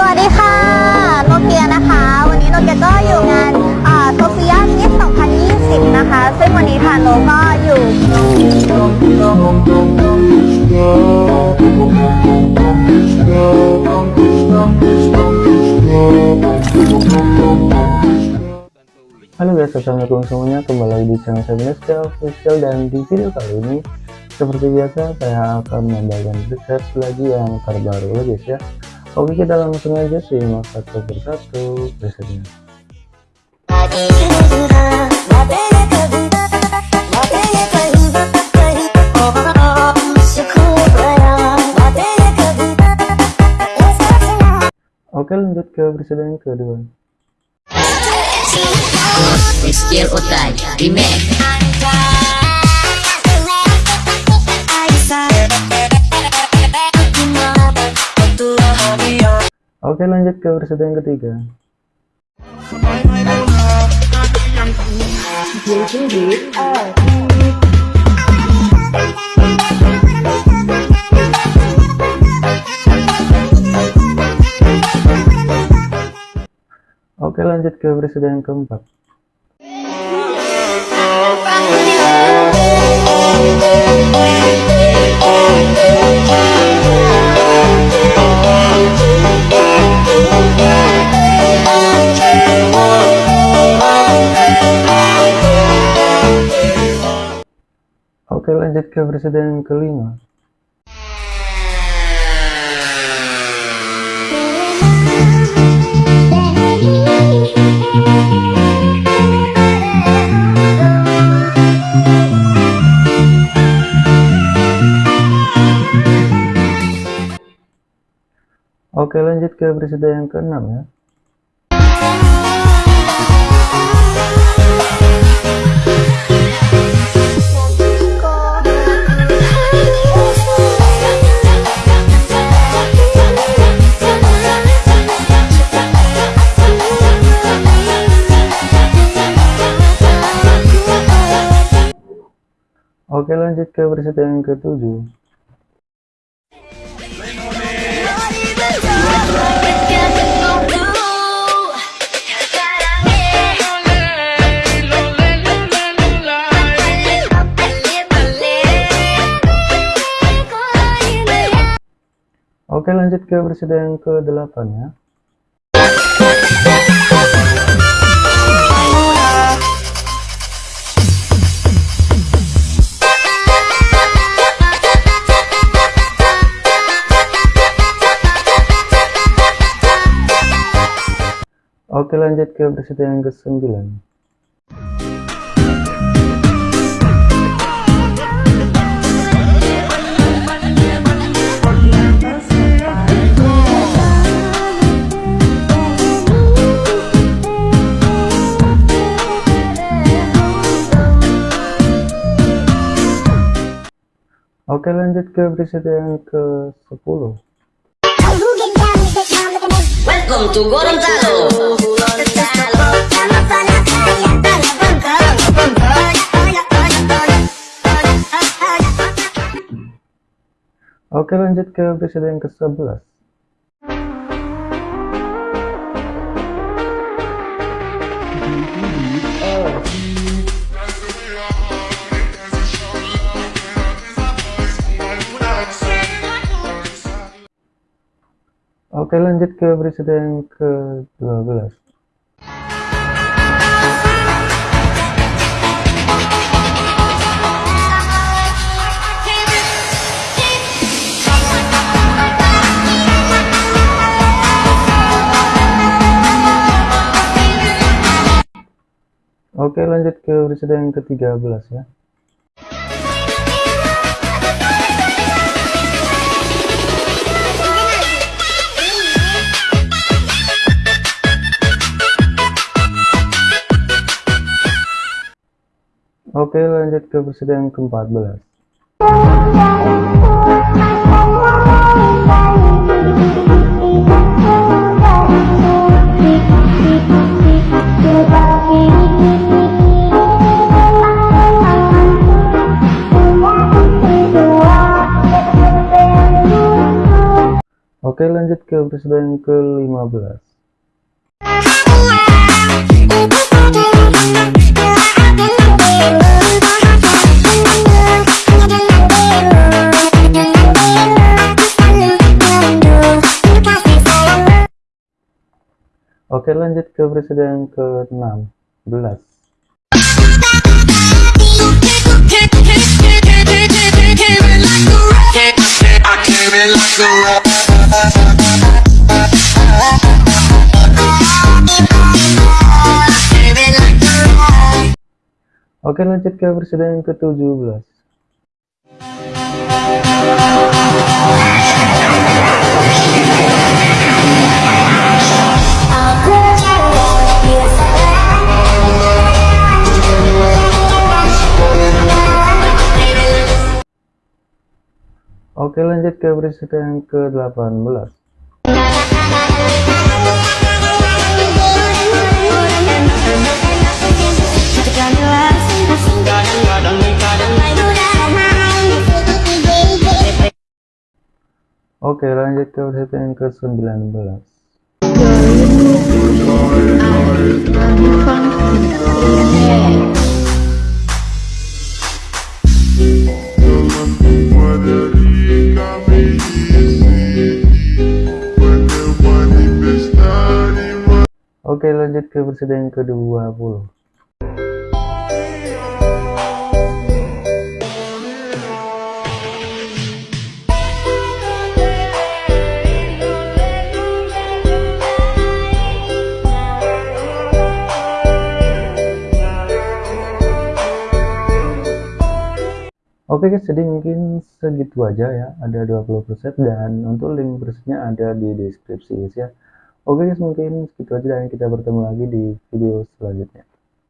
สวัสดีค่ะ โนเกียนะคะ วันนี้โนเกียก็อยู่งานโซเฟียมิส2020 นะคะ ซึ่งวันนี้ทางโนก็อยู่ Halo guys, assalamualaikum semuanya kembali lagi di channel saya Mineska Official dan di video kali ini seperti biasa saya akan membagikan research lagi yang terbaru ya guys ya Oke kita langsung aja simak satu persatu. Risetnya Oke lanjut ke presiden kedua. Skill Utai Remake Oke lanjut ke presiden ketiga. Oke lanjut ke presiden keempat. Oke lanjut ke presiden kelima. Oke lanjut ke presiden yang keenam ya Oke lanjut ke presiden yang ketujuh. Oke lanjut ke presiden yang ke-8 ya Oke lanjut ke presiden yang ke-9 Oke lanjut ke presiden yang ke-10 Welcome to Gorontalo Oke lanjut ke presiden yang ke-11 Oke lanjut ke presiden yang ke-12 Oke lanjut ke presiden yang ke-13 ya Oke lanjut ke yang ke-14 Oke lanjut ke presiden ke-15 Oke lanjut ke presiden ke-16 I came in like a rock. Oke lanjut ke presiden ke-17 Oke lanjut ke presiden ke-18 Oke lanjut ke presiden ke-19 Oke lanjut ke presiden ke-20 Oke guys, jadi mungkin segitu aja ya. Ada 20 preset dan untuk link presetnya ada di deskripsi ya. Oke guys, mungkin segitu aja dan kita bertemu lagi di video selanjutnya.